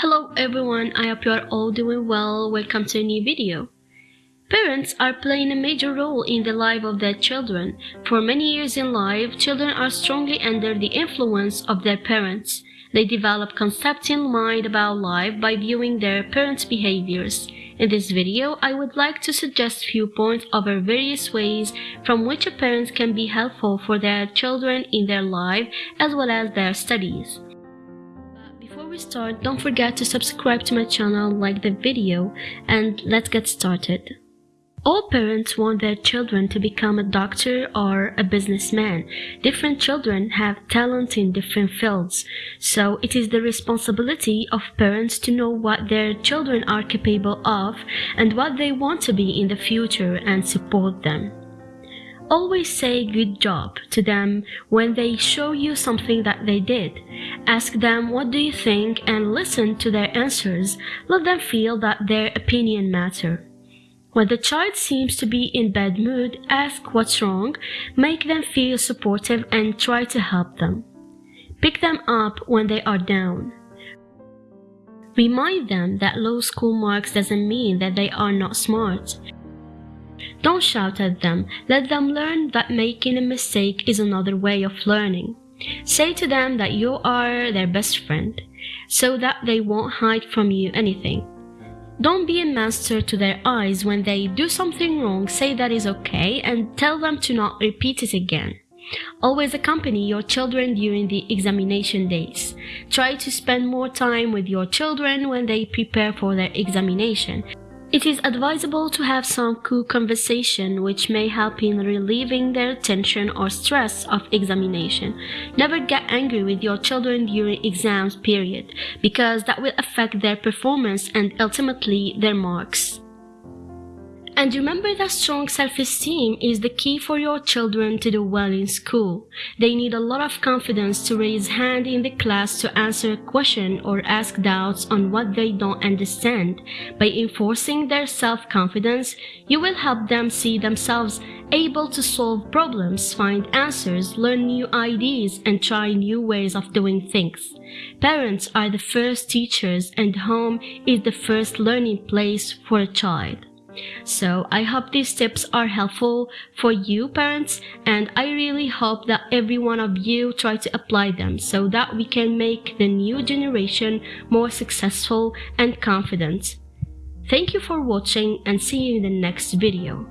Hello everyone, I hope you are all doing well. Welcome to a new video. Parents are playing a major role in the life of their children. For many years in life, children are strongly under the influence of their parents. They develop concepts in mind about life by viewing their parents' behaviors. In this video, I would like to suggest few points over various ways from which a parent can be helpful for their children in their life as well as their studies. Before we start, don't forget to subscribe to my channel, like the video, and let's get started. All parents want their children to become a doctor or a businessman. Different children have talent in different fields, so it is the responsibility of parents to know what their children are capable of and what they want to be in the future and support them. Always say good job to them when they show you something that they did. Ask them what do you think and listen to their answers. Let them feel that their opinion matter. When the child seems to be in bad mood, ask what's wrong, make them feel supportive and try to help them. Pick them up when they are down. Remind them that low school marks doesn't mean that they are not smart. Don't shout at them, let them learn that making a mistake is another way of learning. Say to them that you are their best friend, so that they won't hide from you anything. Don't be a monster to their eyes when they do something wrong, say that is okay and tell them to not repeat it again. Always accompany your children during the examination days. Try to spend more time with your children when they prepare for their examination. It is advisable to have some cool conversation which may help in relieving their tension or stress of examination. Never get angry with your children during exams period because that will affect their performance and ultimately their marks. And remember that strong self-esteem is the key for your children to do well in school. They need a lot of confidence to raise hand in the class to answer a question or ask doubts on what they don't understand. By enforcing their self-confidence, you will help them see themselves able to solve problems, find answers, learn new ideas, and try new ways of doing things. Parents are the first teachers and home is the first learning place for a child. So I hope these tips are helpful for you parents and I really hope that every one of you try to apply them so that we can make the new generation more successful and confident. Thank you for watching and see you in the next video.